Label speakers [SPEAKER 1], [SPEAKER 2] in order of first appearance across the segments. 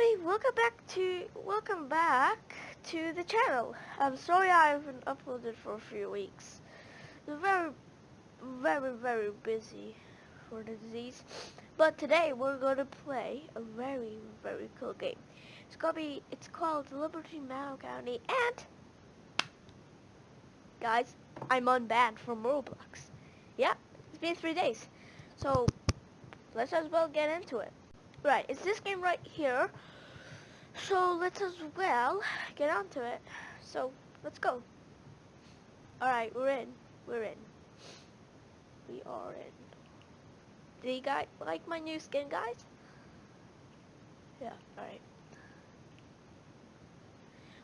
[SPEAKER 1] everybody, welcome back to welcome back to the channel. I'm sorry I haven't uploaded for a few weeks. Very very very busy for the disease. But today we're gonna play a very very cool game. It's gonna be it's called Liberty Mountain County and guys, I'm unbanned from Roblox. Yeah, it's been three days. So let's as well get into it. Right, it's this game right here. So let's as well get onto it. So let's go. Alright, we're in. We're in. We are in. Do you guys like my new skin, guys? Yeah, alright.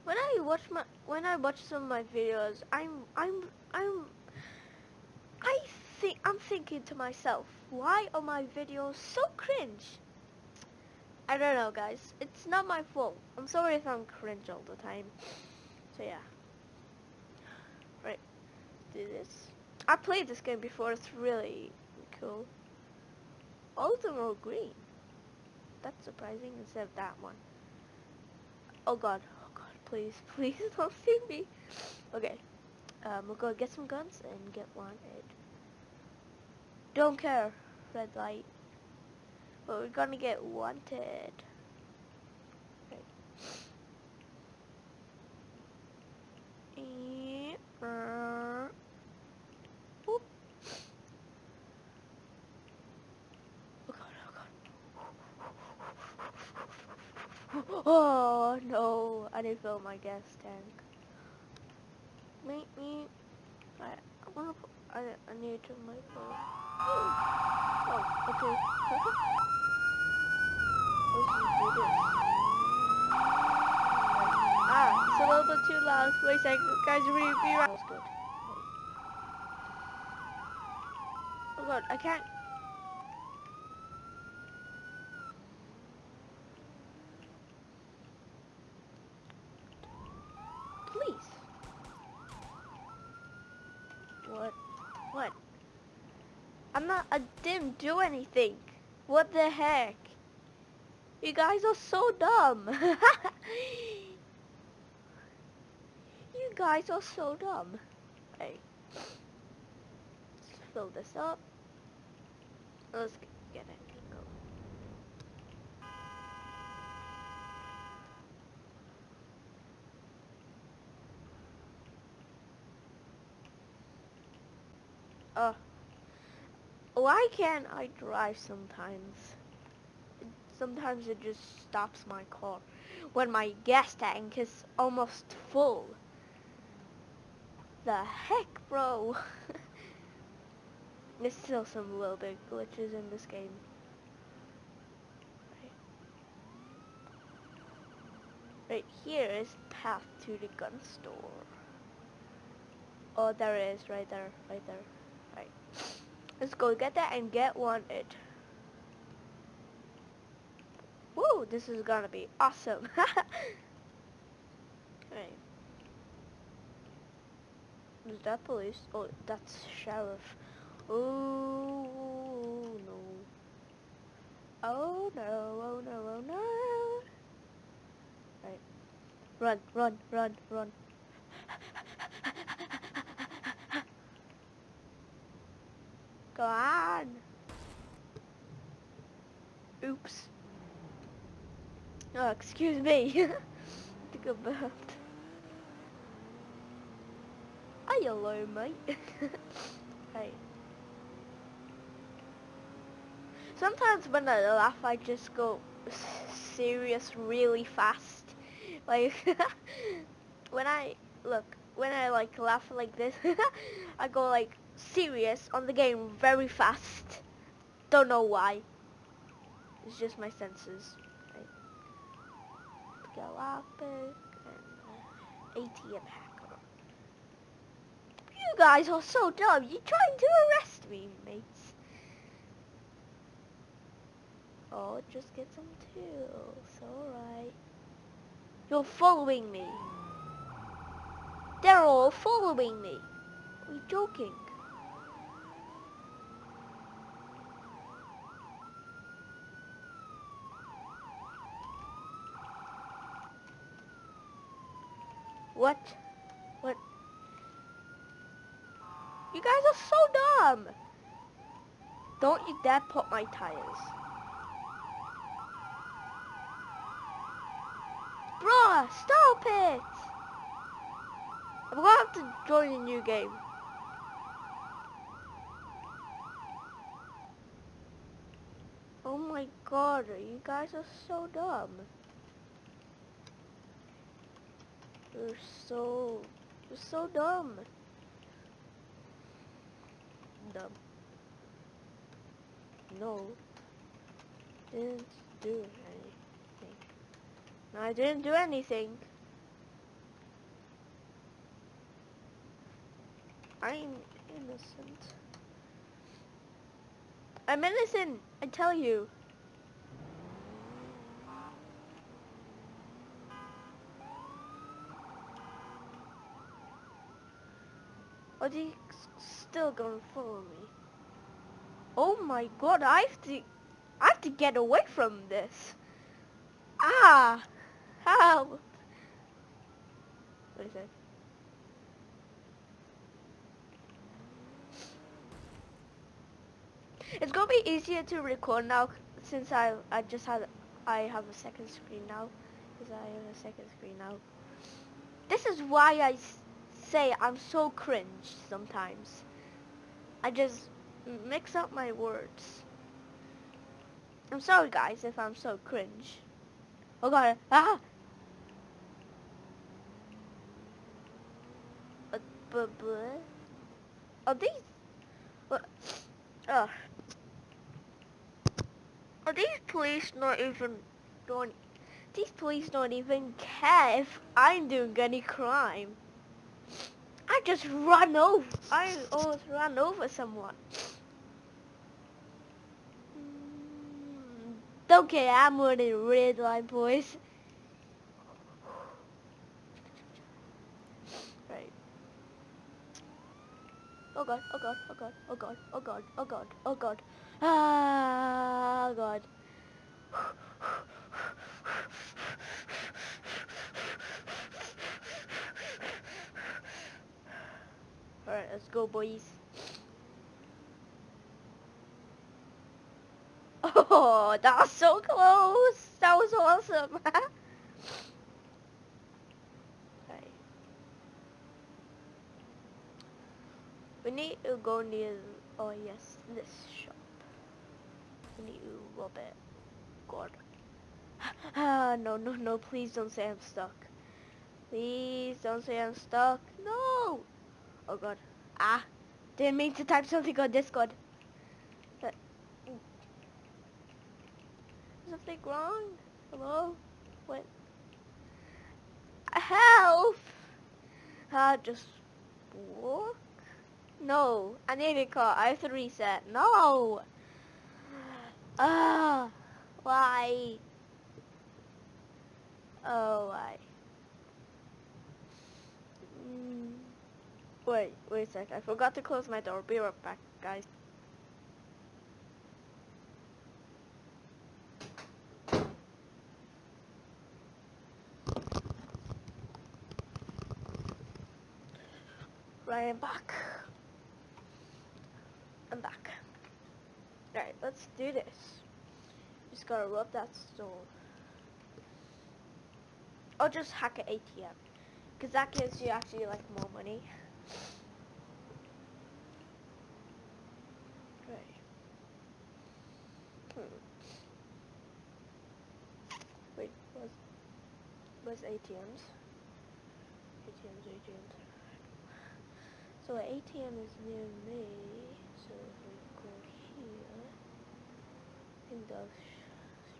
[SPEAKER 1] When I watch my when I watch some of my videos, I'm I'm I'm I think I'm thinking to myself, why are my videos so cringe? I don't know, guys. It's not my fault. I'm sorry if I'm cringe all the time. So yeah. Right. Do this. I played this game before. It's really cool. All of them are green. That's surprising instead of that one. Oh god. Oh god. Please. Please don't see me. Okay. Um, we'll go get some guns and get wanted. Don't care. Red light. But we're gonna get wanted. Oh oh. Oh no, I didn't fill my gas tank. Meet me. I, I wanna put, I, I need to make Oh, okay. Ah, it's a little bit too loud. Wait a second, guys, be, be right. Oh god, I can't. Please. What? What? I'm not, I didn't do anything. What the heck? You guys are so dumb. you guys are so dumb. Hey. Fill this up. Let's get it. Go. Why can't I drive sometimes? sometimes it just stops my car when my gas tank is almost full. The heck, bro? There's still some little bit glitches in this game. Right. right here is path to the gun store. Oh, there it is, right there, right there. Let's go get that and get wanted. Woo, this is gonna be awesome. right. Is that police? Oh, that's sheriff. Oh no. Oh no, oh no, oh no. Right. Run, run, run, run. Go on. Oops. Oh, excuse me. Think about. Hi, hello, mate. hey. Sometimes when I laugh, I just go serious really fast. Like, when I, look, when I like laugh like this, I go like serious on the game very fast. Don't know why. It's just my senses. Galactic, and uh, ATM hacker. You guys are so dumb. You're trying to arrest me, mates. Oh, just get some tools. Alright. You're following me. They're all following me. Are you joking? What? What? You guys are so dumb. Don't you dare pop my tires. Bruh, stop it! I'm gonna have to join a new game. Oh my god, you guys are so dumb. You're so, you're so dumb. Dumb. No. Didn't do anything. I didn't do anything. I'm innocent. I'm innocent, I tell you. Are they still gonna follow me? Oh my god, I have to, I have to get away from this. Ah, help. What is it? It's gonna be easier to record now since I I just had I have a second screen now because I have a second screen now. This is why I say I'm so cringe sometimes. I just mix up my words. I'm sorry guys if I'm so cringe. Oh god, ah! Uh, but, but, are these, what, uh, are these police not even, don't, these police don't even care if I'm doing any crime. Just run over, I almost ran over someone. Okay, I'm running red line, boys. Right. Oh god, oh god, oh god, oh god, oh god, oh god, oh god. Ah, god. Alright, let's go, boys. Oh, that was so close. That was awesome. We need to go near, oh yes, this shop. We need to rob it. God. Ah, no, no, no, please don't say I'm stuck. Please don't say I'm stuck. No! Oh god. Ah, didn't mean to type something on Discord. something wrong? Hello? What? Help! Uh, just walk? No, I need a car. I have to reset. No! Ah, uh, why? Oh, why? Wait, wait a sec. I forgot to close my door. Be right back, guys. Right, I'm back. I'm back. Alright, let's do this. Just gotta rub that stone. Or just hack an ATM. Because that gives you actually like more money. Right. Hmm. Wait, where's, where's ATMs? ATMs, ATMs. So ATM is near me, so if we go here, I think that's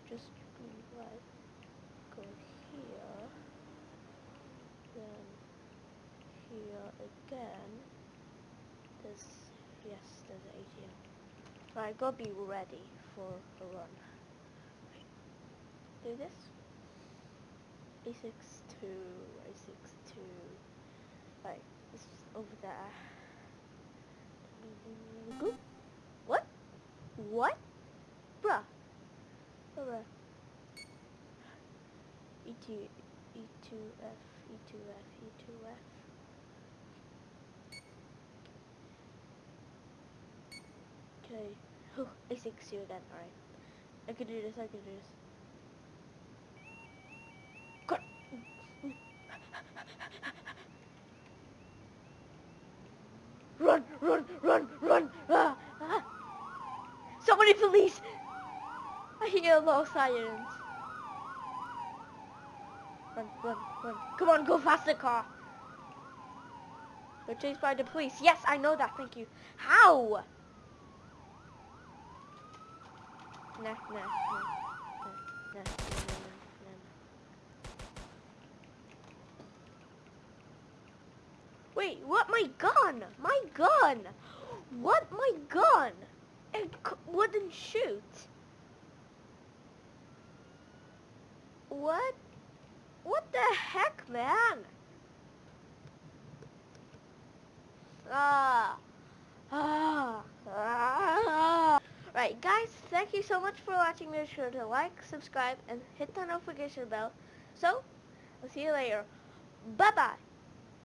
[SPEAKER 1] just be right. Go here, then here again. There's, yes, there's an ATM. Gotta be ready for a run. Do this. A62, A62. Right over there. What? What? Bruh. Bruh. ET, E2F, E2F, E2F. Okay. Oh, I succeeded again. Alright. I can do this, I can do this. Run, run, run, run! Ah, ah. Somebody police! I hear a low sirens. Run, run, run. Come on, go faster, car. We're chased by the police. Yes, I know that. Thank you. How? Nah, nah, nah, nah, nah. Wait, what? My gun! My gun! What? My gun! It wouldn't shoot. What? What the heck, man? Ah. Ah. Ah. Right, guys, thank you so much for watching. Make sure to like, subscribe, and hit the notification bell. So, I'll see you later. Bye-bye.